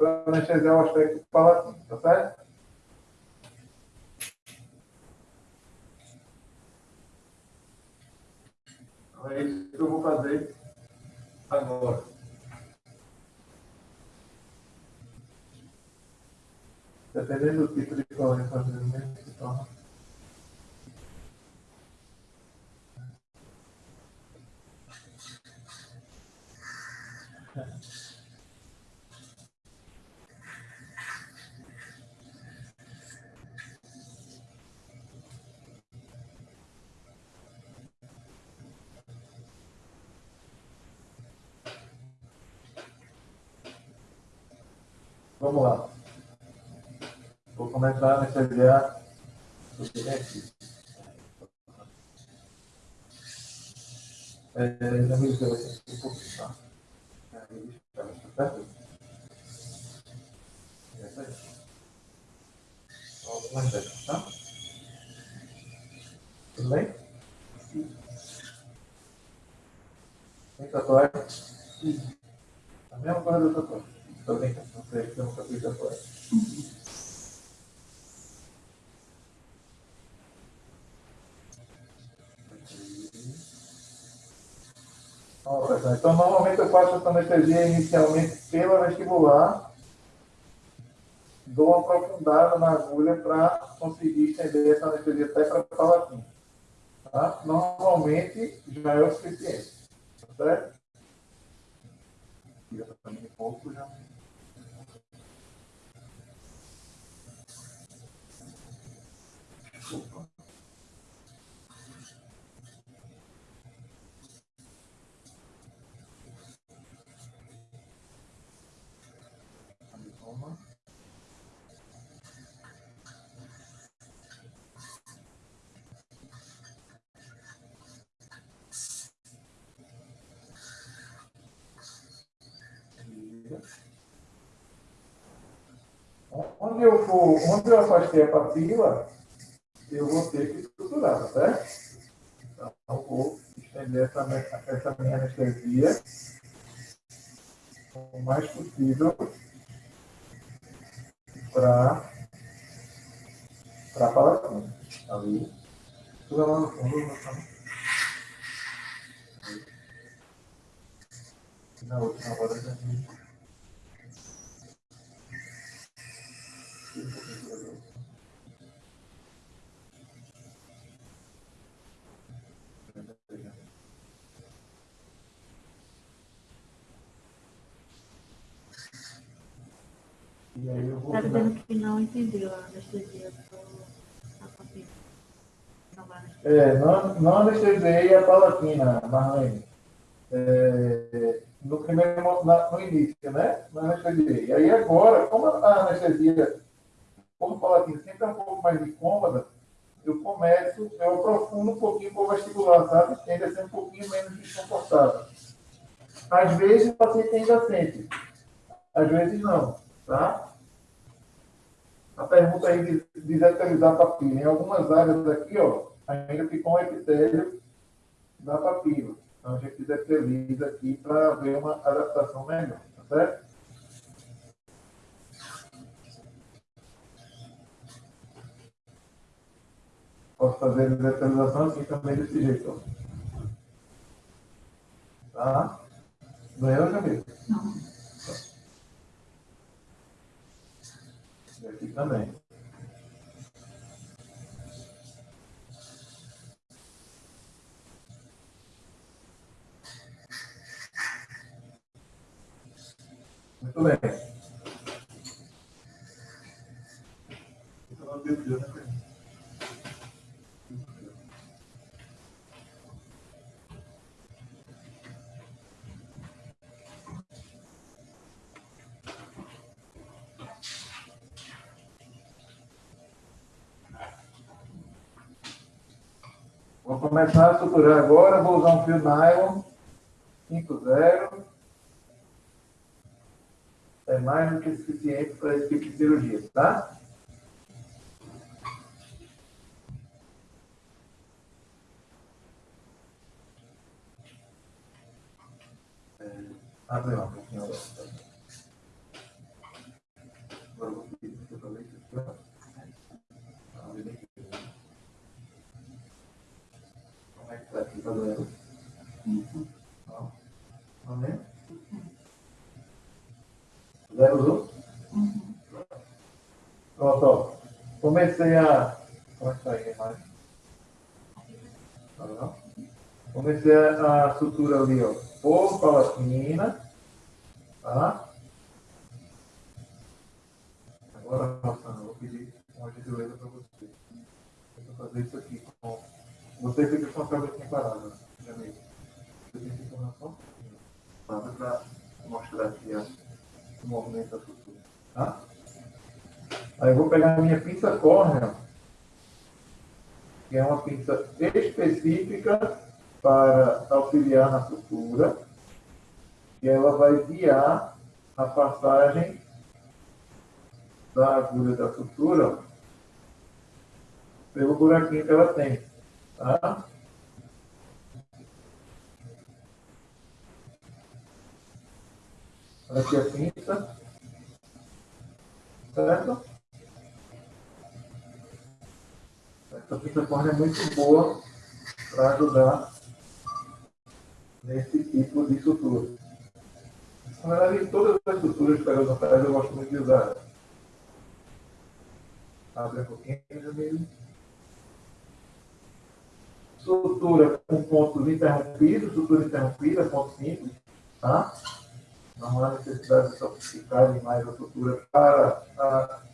para anestesiar o aspecto palatino, tá certo? Então é isso que eu vou fazer agora. Dependendo do tipo de colônia fazer o mesmo se torna. Vamos lá. Vou começar a anestesiar o silêncio. É, não me deu um pouquinho, tá? É dessas, tá? Tudo bem? Tem tatuagem? A mesma coisa da tatuagem. Também não sei, eu nunca fiz agora. Então, normalmente eu faço essa anestesia inicialmente pela vestibular, dou uma aprofundada na agulha para conseguir estender essa anestesia até para a palatina. Tá? Normalmente já é o suficiente. Tá certo? Tira também um pouco já. Onde eu for, onde eu afastei a papila, eu vou ter que estruturar, tá certo? Então, vou estender essa, essa minha anestesia o mais possível para para a palatina. Ali. Tudo lá no fundo, na outra, na hora da Está dizendo que não entendeu a anestesia É, não, não anestesiei a palatina, Marlene. É, no primeiro, no início, né? Não anestesiei. E aí agora, como a anestesia, como palatina sempre é um pouco mais incômoda, eu começo, eu aprofundo um pouquinho o vestibular, sabe? Tende a ser um pouquinho menos desconfortável. Às vezes o paciente ainda sente, às vezes não, tá? A pergunta aí de desetarizar a papila. Em algumas áreas aqui, ó, ainda ficou um epitélio da papila. Então, a gente deterioriza aqui para ver uma adaptação melhor, tá certo? Posso fazer a desetailização assim também desse jeito. Ó. Tá? Doeu, Jamil? Não. Também. Muito bem. Então, começar a suturar agora, vou usar um fio nylon 5.0. É mais do que suficiente para esse tipo de cirurgia, tá? É, abre lá um pouquinho. Zero Uhum. Pronto, ó. Comecei a. Como é que tá aí vendo? Comecei a, sutura ali, ó. Por palatina. Tá? Agora, Rossana, eu vou pedir uma gentileza para você. Eu vou fazer isso aqui com. Você fica com a cabecinha parada, né, amigo. Você tem que tomar só para mostrar aqui o movimento da sutura. Tá? Aí eu vou pegar a minha pinça córnea, que é uma pinça específica para auxiliar na sutura, e ela vai guiar a passagem da agulha da sutura pelo buraquinho que ela tem. Tá? Aqui a pinça. Certo? Essa córnea é muito boa para ajudar nesse tipo de sutura. Na verdade, todas as suturas periodontais eu gosto muito de usar. Abre um pouquinho, Jamile. Sutura com pontos interrompidos, sutura interrompida, ponto simples, tá? Não há necessidade de sofisticar mais a sutura para a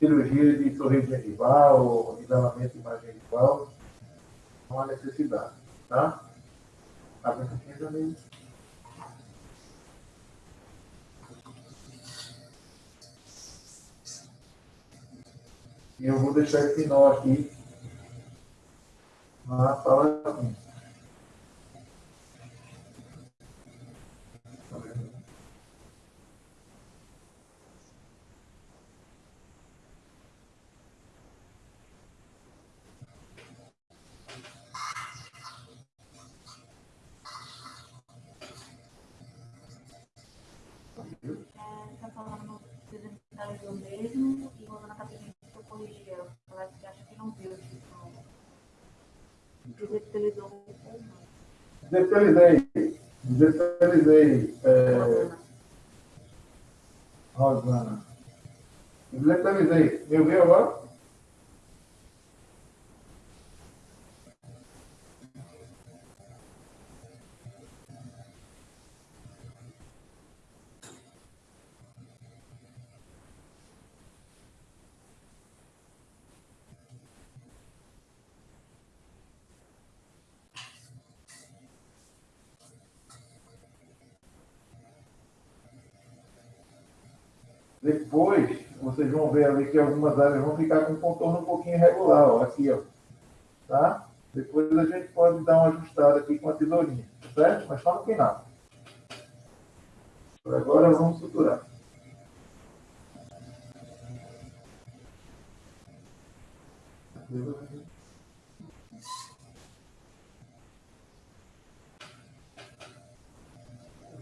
cirurgia de sorriso genival ou isolamento imagenival, não há necessidade, tá? Tá vendo aqui também? E eu vou deixar esse nó aqui na sala 1. Não. Destelizei. Destelizei. É, Rosana. Destelizei. Me ouviu agora? Depois, vocês vão ver ali que algumas áreas vão ficar com um contorno um pouquinho irregular, ó, aqui, ó. Tá? Depois a gente pode dar uma ajustada aqui com a tesourinha, certo? Mas só no final. Agora, vamos suturar.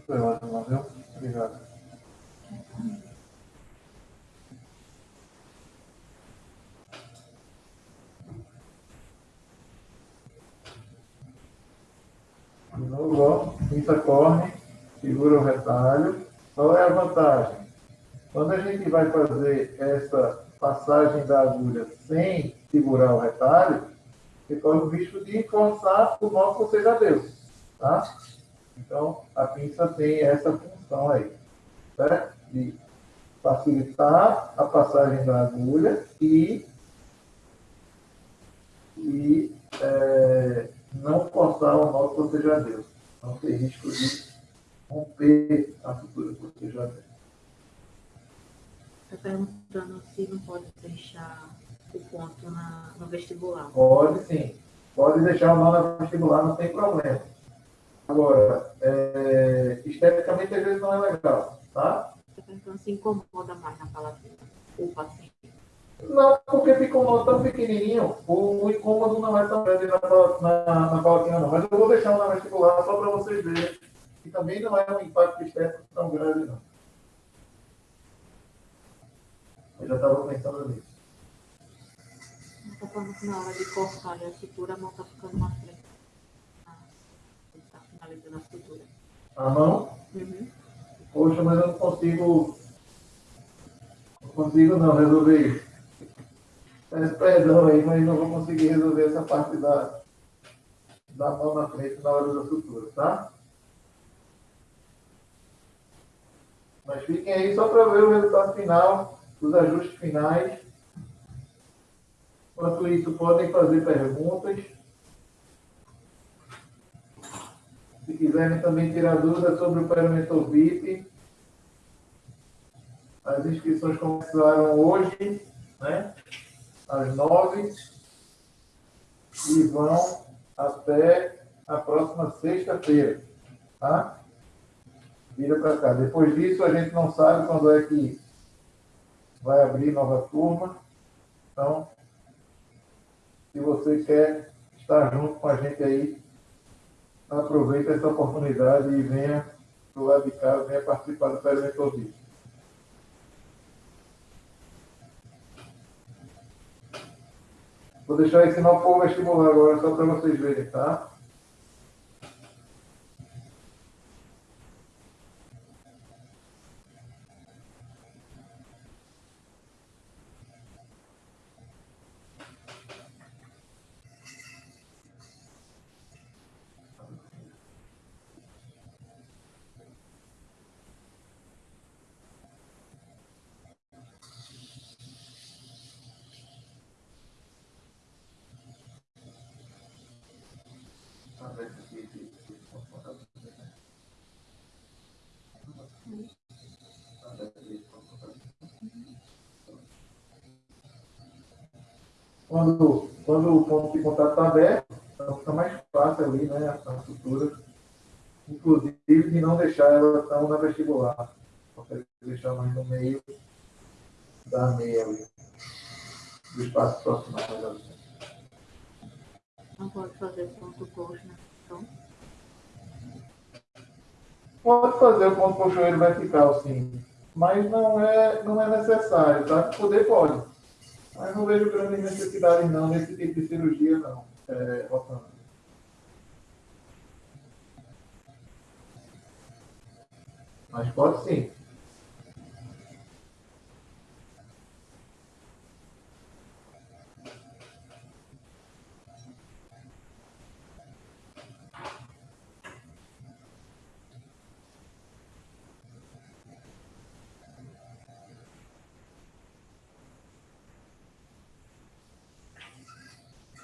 Foi ótimo? Obrigado. De novo, ó, pinça corne, segura o retalho. Qual é a vantagem? Quando a gente vai fazer essa passagem da agulha sem segurar o retalho, você corre o risco de forçar o nó que você já deu, tá? Então, a pinça tem essa função aí, certo? De facilitar a passagem da agulha e, e é, não forçar o nó que você já deu. Não ter risco de romper a sutura que você já deu. Está perguntando se não pode deixar o ponto na, no vestibular. Pode sim. Pode deixar o nó na vestibular, não tem problema. Agora, é, esteticamente às vezes não é legal, tá? Está perguntando se incomoda mais na palatina o paciente. Não, porque fica um nó tão pequenininho, o incômodo não é tão grande na, na, na palatina, não. Mas eu vou deixar na vestibular só para vocês verem. E também não é um impacto estético tão grande, não. Eu já estava pensando nisso. Está falando que na hora de cortar a sutura, a mão está ficando mais frente. Ah, está finalizando a sutura. A mão, Uhum. poxa, mas eu não consigo consigo não resolver isso. Peço perdão aí, mas não vou conseguir resolver essa parte da, da mão na frente na hora da sutura, tá? Mas fiquem aí só para ver o resultado final, os ajustes finais. Enquanto isso, podem fazer perguntas. Se quiserem também tirar dúvidas sobre o Perimentor VIP, as inscrições começaram hoje, né? às nove, e vão até a próxima sexta-feira. Tá? Vira para cá. Depois disso, a gente não sabe quando é que vai abrir nova turma. Então, se você quer estar junto com a gente aí, aproveite essa oportunidade e venha do lado de cá, venha participar do Perimentor Vídeo. Vou deixar ensinar o povo vestibular agora, só para vocês verem, tá? Quando, quando o ponto de contato está aberto, então fica mais fácil ali, né, a estrutura, inclusive de não deixar ela tão na vestibular. Consegue deixar mais no meio da meia ali, do espaço proximal Não pode fazer ponto coxo, né? Então... Pode fazer o ponto coxoeiro vertical, sim. Mas não é, não é necessário, tá? Poder pode. Mas não vejo grande necessidade, não, nesse tipo de cirurgia, não, é. Mas pode sim.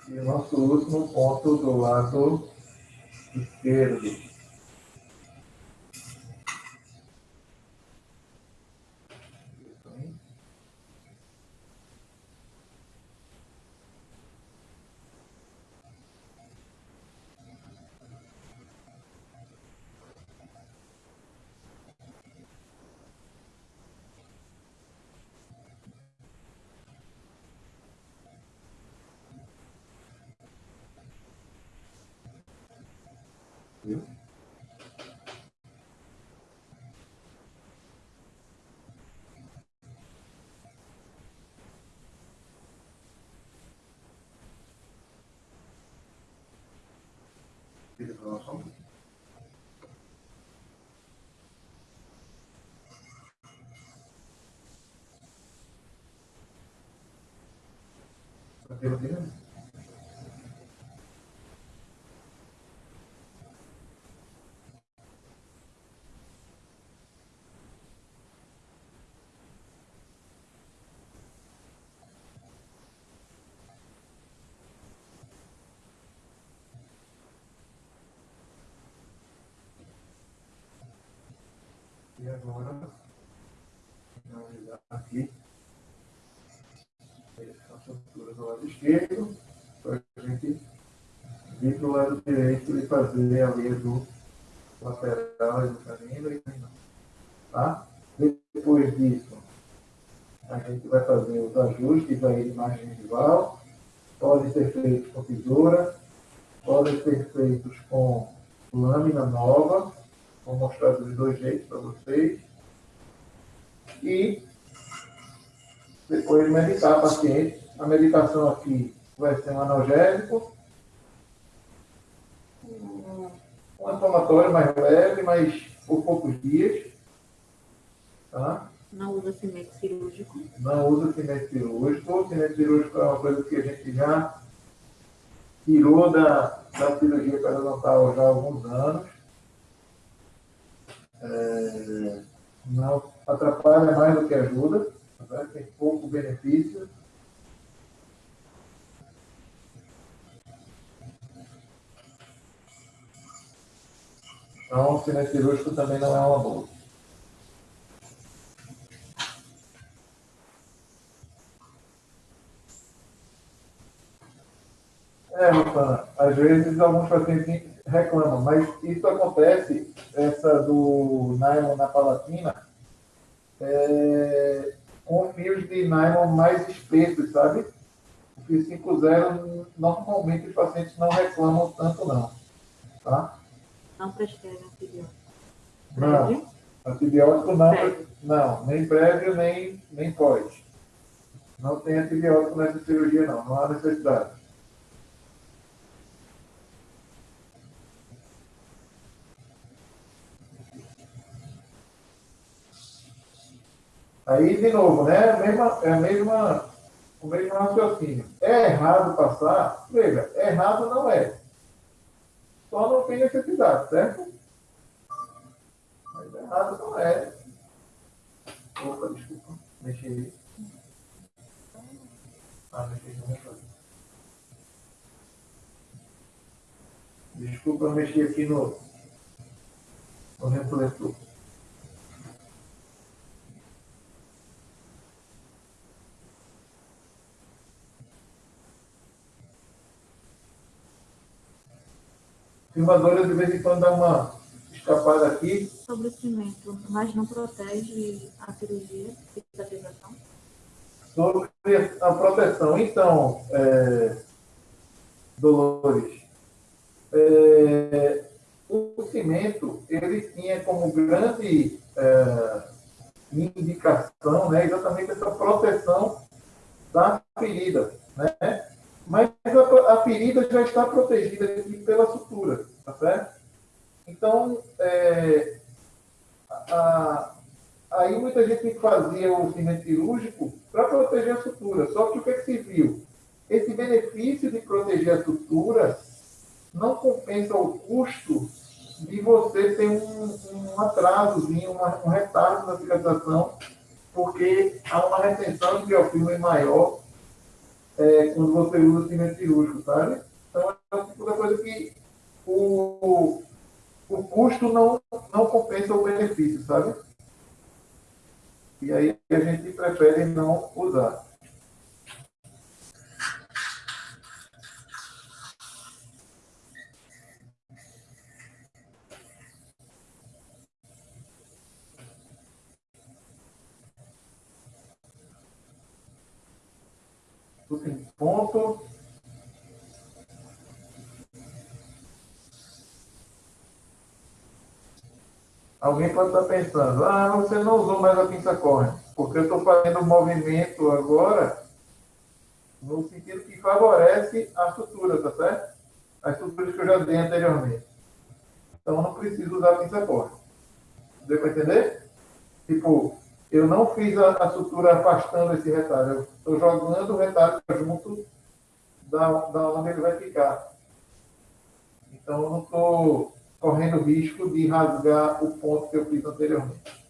E o último ponto do lado esquerdo. Viu? Vira para nós, vamos. E agora, finalizar aqui a estrutura do lado esquerdo, para a gente vir para o lado direito e fazer a linha do lateral e do canino e. Tá? Depois disso, a gente vai fazer os ajustes aí de imagem visual, podem ser feitos com tesoura, podem ser feitos com lâmina nova, Vou mostrar dos dois jeitos para vocês. E depois medicar a paciente. A medicação aqui vai ser um analgésico, um inflamatório mais leve, mas por poucos dias. Tá? Não usa cimento cirúrgico. Não usa cimento cirúrgico. O cimento cirúrgico é uma coisa que a gente já tirou da, da cirurgia periodontal já há alguns anos. É, não atrapalha mais do que ajuda, tá? tem pouco benefício. Então, o cimento cirúrgico também não é uma boa. É, Rosana, às vezes alguns pacientes reclamam, mas isso acontece, essa do nylon na palatina, é, com fios de nylon mais espessos, sabe? O fio 5.0, normalmente os pacientes não reclamam tanto não, tá? Não prescreve antibiótico. Não, antibiótico não, Prévio. não, nem prévio, nem, nem pós. Não tem antibiótico nessa cirurgia não, não há necessidade. Aí, de novo, né? É a mesma, é a mesma, o mesmo raciocínio. É errado passar? Veja, errado não é. Só não tem necessidade, certo? Mas errado não é. Opa, desculpa. Mexi aí. Ah, mexi no. Desculpa, eu mexi aqui no, no refletor. Filmadora de vez em quando dá uma escapada aqui. Sobre o cimento, mas não protege a cirurgia de cicatrização? Sobre a proteção. Então, é, Dolores, é, o cimento, ele tinha como grande é, indicação né, exatamente essa proteção da ferida. Né? Mas a, a ferida já está protegida aqui pela sutura, tá certo? Então, é, a, aí muita gente fazia o cimento cirúrgico para proteger a sutura. Só que o que, é que se viu? Esse benefício de proteger a sutura não compensa o custo de você ter um, um atrasozinho, um retardo na cicatrização, porque há uma retenção de biofilme maior é, quando você usa cimento cirúrgico, sabe? Então, é o tipo da coisa que o, o custo não, não compensa o benefício, sabe? E aí a gente prefere não usar. Tudo em ponto. Alguém pode estar pensando, ah, você não usou mais a pinça corre, porque eu estou fazendo um movimento agora no sentido que favorece a sutura, tá certo? As suturas que eu já dei anteriormente. Então, não preciso usar a pinça corre. Deu para entender? Tipo, eu não fiz a, a sutura afastando esse retalho. Eu estou jogando o retalho junto da, da onde ele vai ficar. Então, eu não estou correndo risco de rasgar o ponto que eu fiz anteriormente.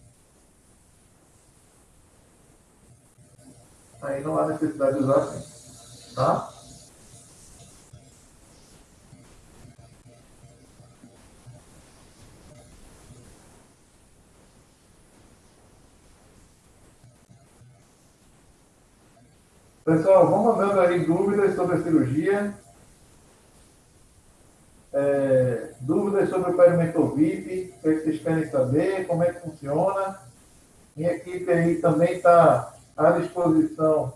Aí não há necessidade de usar assim. Tá? Pessoal, vão mandando aí dúvidas sobre a cirurgia. É, dúvidas sobre o perimentor VIP, o que vocês querem saber, como é que funciona. Minha equipe aí também está à disposição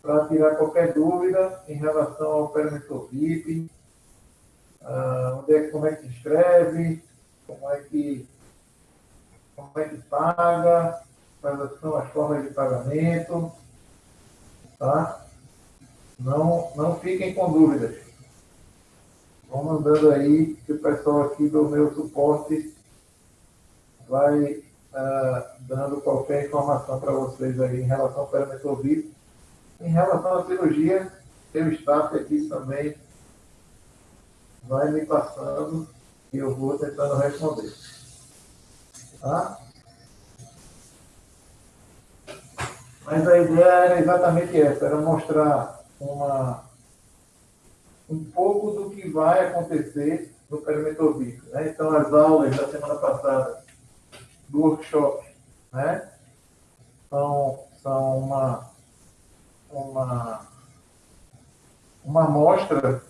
para tirar qualquer dúvida em relação ao perimentor VIP, ah, onde é, como é que se inscreve, como é que, como é que paga, quais são as formas de pagamento, tá? Não, não fiquem com dúvidas. Vão mandando aí, que o pessoal aqui do meu suporte vai uh, dando qualquer informação para vocês aí em relação ao perímetro VIP. Em relação à cirurgia, o staff aqui também vai me passando e eu vou tentando responder. Tá? Mas a ideia era exatamente essa, era mostrar uma, um pouco do que vai acontecer no perímetro VIP. Né? Então, as aulas da semana passada do workshop né? são, são uma, uma, uma amostra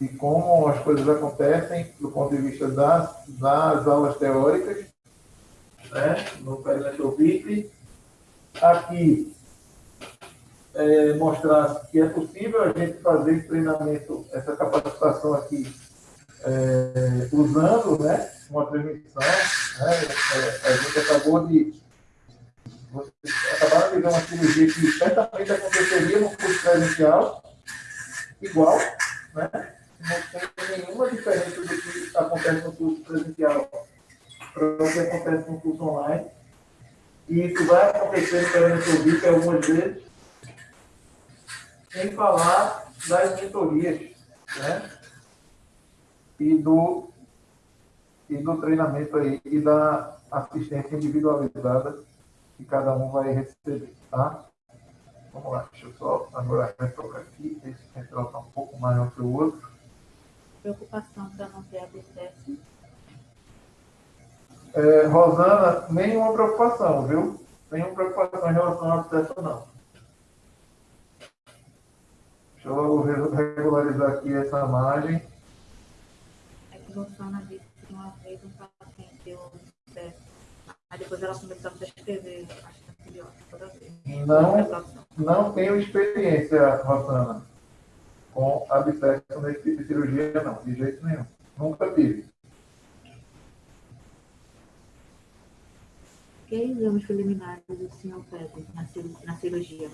de como as coisas acontecem do ponto de vista das, das aulas teóricas né? no perímetro VIP. Aqui, é, mostrar que é possível a gente fazer esse treinamento, essa capacitação aqui, é, usando né, uma transmissão. Né, é, a gente acabou de. Vocês acabaram de ver uma cirurgia que certamente aconteceria no curso presencial, igual, né? Não tem nenhuma diferença do que acontece no curso presencial para o que acontece no curso online. E isso vai acontecer no período VIP algumas vezes, sem falar das mentorias, né? E do, e do treinamento aí, e da assistência individualizada que cada um vai receber, tá? Vamos lá, deixa eu só agora retocar aqui. Esse central está um pouco maior que o outro. Preocupação para não ter abscesso. É, Rosana, nenhuma preocupação, viu? Nenhuma preocupação em relação ao abscesso, não. Deixa eu regularizar aqui essa margem. É que Rosana disse que uma vez um paciente deu. Aí depois ela começou a prescrever antibiótico toda vez. Não, não tenho experiência, Rosana, com abscesso nesse tipo de cirurgia, não, de jeito nenhum. Nunca tive. Que exames preliminares o senhor pede na, na cirurgia?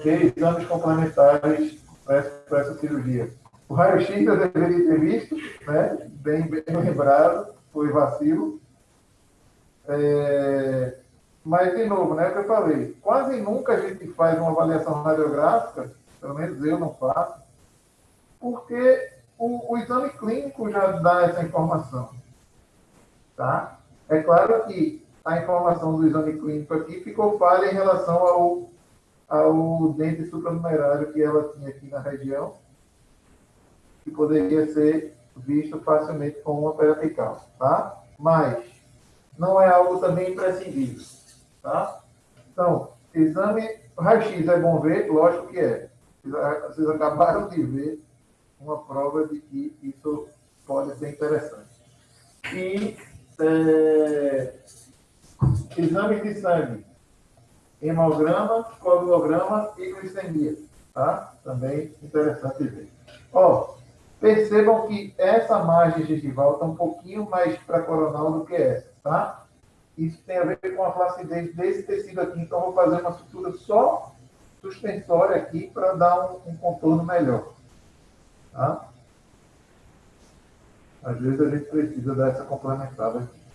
Que exames complementares para essa cirurgia? O raio-x eu deveria ter visto, né? bem, bem lembrado, foi vacilo. É, mas, de novo, né, que eu falei, quase nunca a gente faz uma avaliação radiográfica, pelo menos eu não faço, porque o, o exame clínico já dá essa informação. Tá? É claro que a informação do exame clínico aqui ficou falha em relação ao, ao dente supranumerário que ela tinha aqui na região, que poderia ser visto facilmente com uma periapical, tá? Mas não é algo também imprescindível, tá? Então, exame raio-x é bom ver? Lógico que é. Vocês acabaram de ver uma prova de que isso pode ser interessante. E é, exames de sangue, hemograma, coagulograma e glicemia, tá? Também interessante ver. Ó, percebam que essa margem gengival está um pouquinho mais para coronal do que essa, tá? Isso tem a ver com a flacidez desse tecido aqui, então vou fazer uma sutura só suspensória aqui para dar um, um contorno melhor, tá? Às vezes a gente precisa dar essa complementada aqui.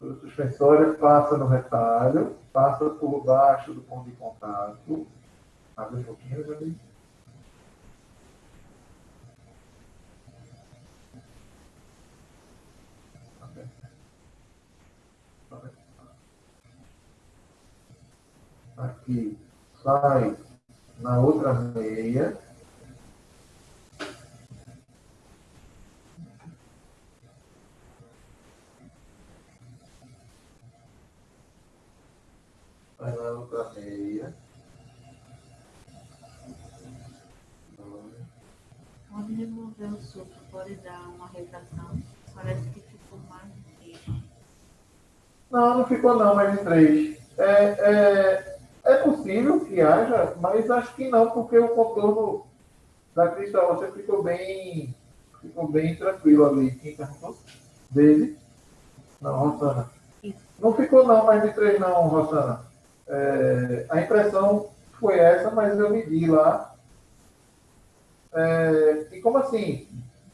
O suspensório passa no retalho, passa por baixo do ponto de contato. Abre um pouquinho, Jali. Aqui sai na outra meia. Vai na outra meia. Pode remover o suco, pode dar uma retração. Parece que ficou mais de três. Não, não ficou não, mais de três. É, é, é possível que haja, mas acho que não, porque o contorno da cristal óssea ficou bem, ficou bem tranquilo ali. Quem perguntou? Dele? Não, Rosana. Não ficou não, mais de três não, Rosana. É, a impressão foi essa, mas eu medi lá. É, e como assim?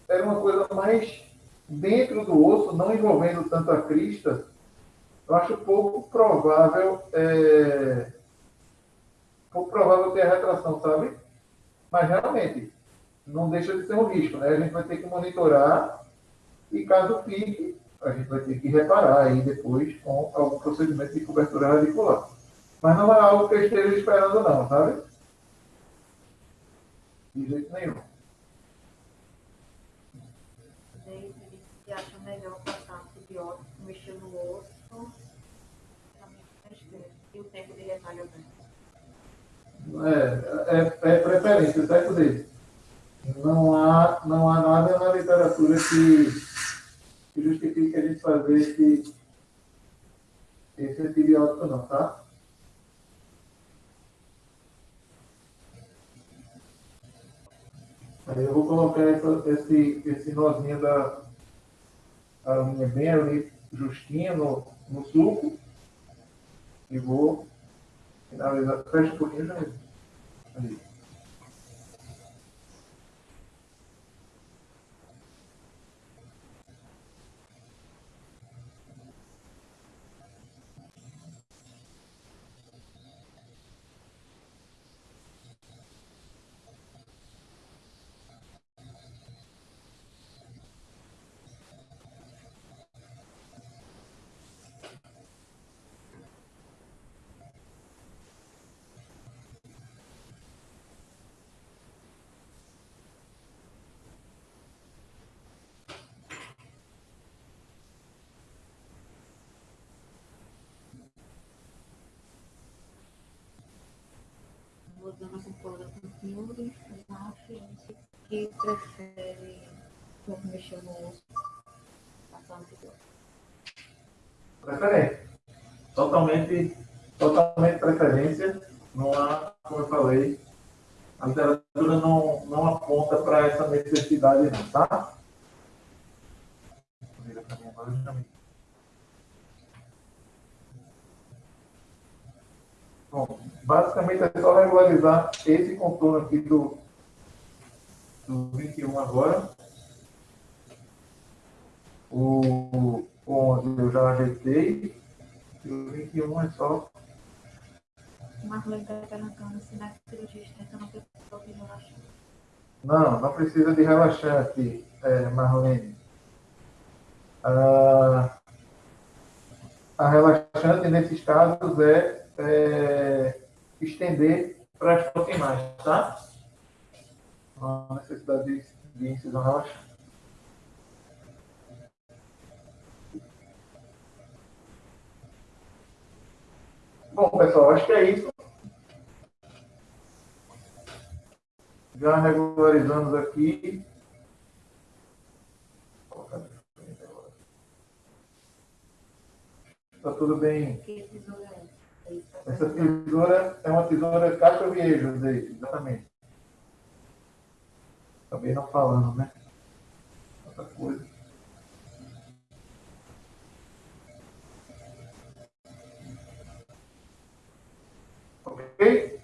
Era uma coisa mais dentro do osso, não envolvendo tanto a crista, eu acho pouco provável, é, pouco provável ter a retração, sabe? Mas realmente, não deixa de ser um risco, né? A gente vai ter que monitorar e caso fique, a gente vai ter que reparar aí depois com algum procedimento de cobertura radicular. Mas não é algo que eu esteja esperando não, sabe? De jeito nenhum. David que acha melhor passar antibiótico, e o tempo de retalho É, é, é preferência, certo dele? Não há, não há nada na literatura que, que justifique a gente fazer esse, esse antibiótico não, tá? Aí eu vou colocar essa, esse, esse nozinho da a linha bem ali, justinha no, no suco. E vou finalizar. Fecha um pouquinho já. Ali. Fiúria, ciência que prefere quando mexer no osso, passar. Preferência. Totalmente, totalmente preferência. Não há, como eu falei, a literatura não, não aponta para essa necessidade não, tá? Para mim agora. Bom, basicamente é só regularizar esse contorno aqui do, do 21 agora. O 11 eu já ajeitei. E o 21 é só. Marlene está perguntando se na cirurgia não tem de relaxante. Não, não precisa de relaxante, é, Marlene. Ah, a relaxante, nesses casos, é é, estender para as proximais, tá? Há necessidade de, de incisão relaxante. Bom, pessoal, acho que é isso. Já regularizamos aqui. Está tudo bem. Essa tesoura é uma tesoura caixa-viejo, exatamente. Acabei não falando, né? Outra coisa. Ok?